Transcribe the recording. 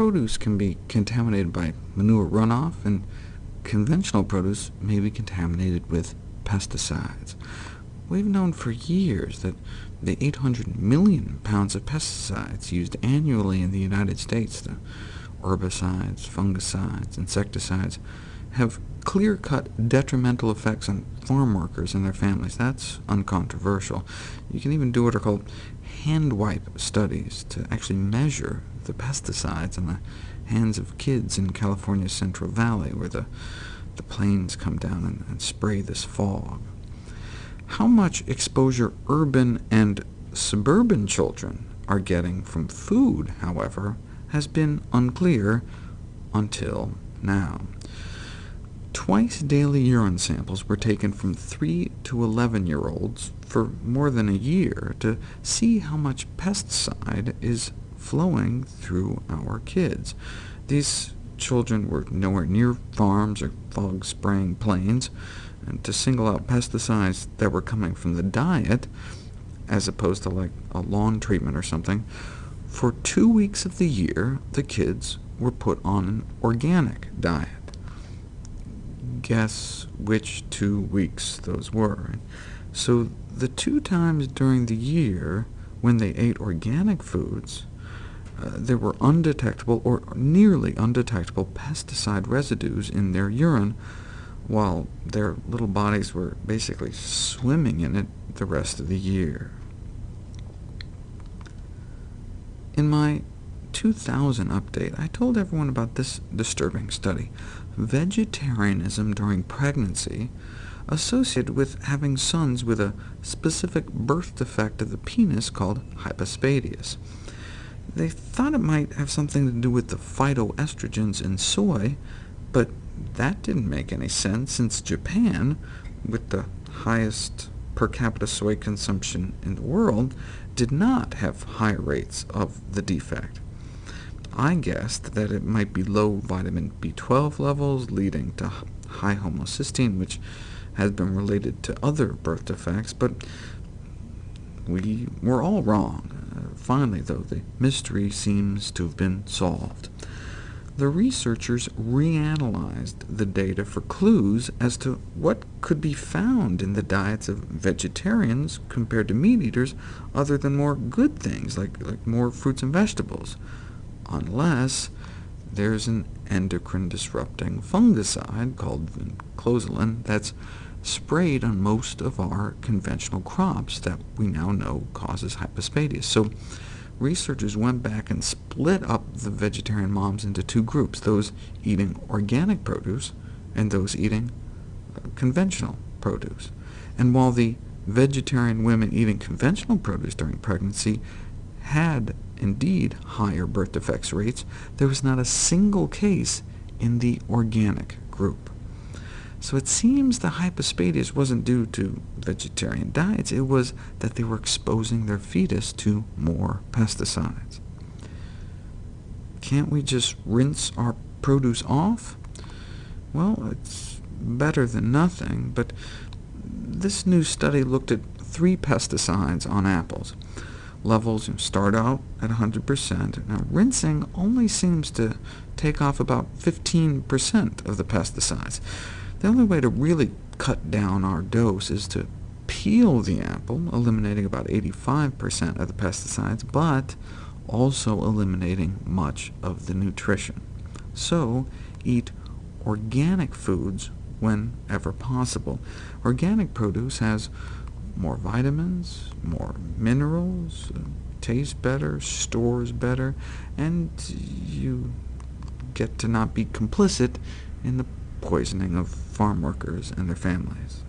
produce can be contaminated by manure runoff, and conventional produce may be contaminated with pesticides. We've known for years that the 800 million pounds of pesticides used annually in the United States, the herbicides, fungicides, insecticides, have clear-cut detrimental effects on farm workers and their families. That's uncontroversial. You can even do what are called hand wipe studies to actually measure the pesticides in the hands of kids in California's Central Valley, where the, the planes come down and, and spray this fog. How much exposure urban and suburban children are getting from food, however, has been unclear until now. Twice daily urine samples were taken from 3 to 11-year-olds for more than a year to see how much pesticide is flowing through our kids. These children were nowhere near farms or fog-spraying planes, and to single out pesticides that were coming from the diet, as opposed to like a lawn treatment or something, for two weeks of the year, the kids were put on an organic diet. Guess which two weeks those were. So the two times during the year when they ate organic foods, uh, there were undetectable or nearly undetectable pesticide residues in their urine, while their little bodies were basically swimming in it the rest of the year. In my 2000 update, I told everyone about this disturbing study, vegetarianism during pregnancy associated with having sons with a specific birth defect of the penis called hypospadias. They thought it might have something to do with the phytoestrogens in soy, but that didn't make any sense, since Japan, with the highest per capita soy consumption in the world, did not have high rates of the defect. I guessed that it might be low vitamin B12 levels leading to high homocysteine, which has been related to other birth defects, but we were all wrong. Finally, though, the mystery seems to have been solved. The researchers reanalyzed the data for clues as to what could be found in the diets of vegetarians compared to meat eaters, other than more good things, like, like more fruits and vegetables, unless there's an endocrine-disrupting fungicide called vinclozolin that's sprayed on most of our conventional crops that we now know causes hypospadias. So researchers went back and split up the vegetarian moms into two groups, those eating organic produce and those eating uh, conventional produce. And while the vegetarian women eating conventional produce during pregnancy had indeed higher birth defects rates, there was not a single case in the organic group. So it seems the hypospadias wasn't due to vegetarian diets, it was that they were exposing their fetus to more pesticides. Can't we just rinse our produce off? Well, it's better than nothing, but this new study looked at three pesticides on apples. Levels you know, start out at 100%. Now, rinsing only seems to take off about 15% of the pesticides. The only way to really cut down our dose is to peel the apple, eliminating about 85% of the pesticides, but also eliminating much of the nutrition. So eat organic foods whenever possible. Organic produce has more vitamins, more minerals, tastes better, stores better, and you get to not be complicit in the poisoning of farm workers and their families.